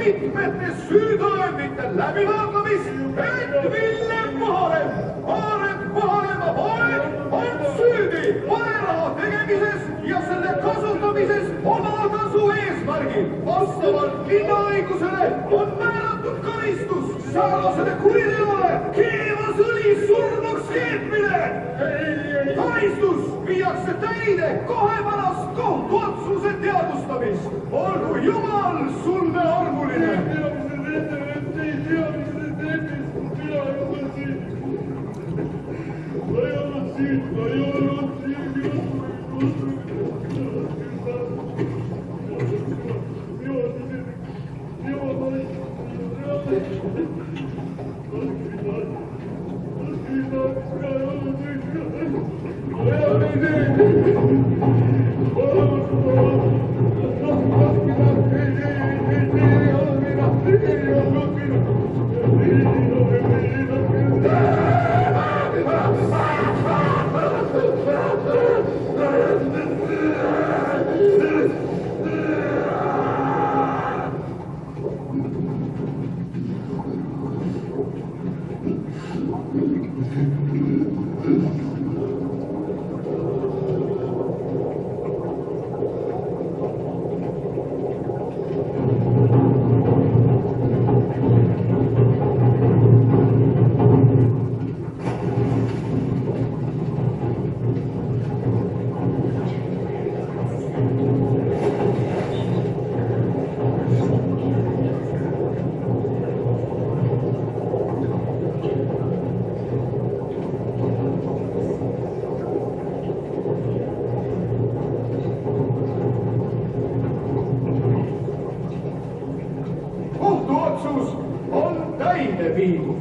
mitmete süütõendite läbivaatamist, et Villem Vaalem, Aaret Vaalemaa poeg on süüdi valeraha tegemises ja selle kasutamises omatasu eesmärgil. vastavalt linnaõigusele on määratud karistus säärasele kuriteole keevasõli surnuks keetmine. karistus viiakse täide kohe pärast kohtuotsuse teadvustamist. olgu Jumal sulle armuline. kohtuotsus on Täide viidud.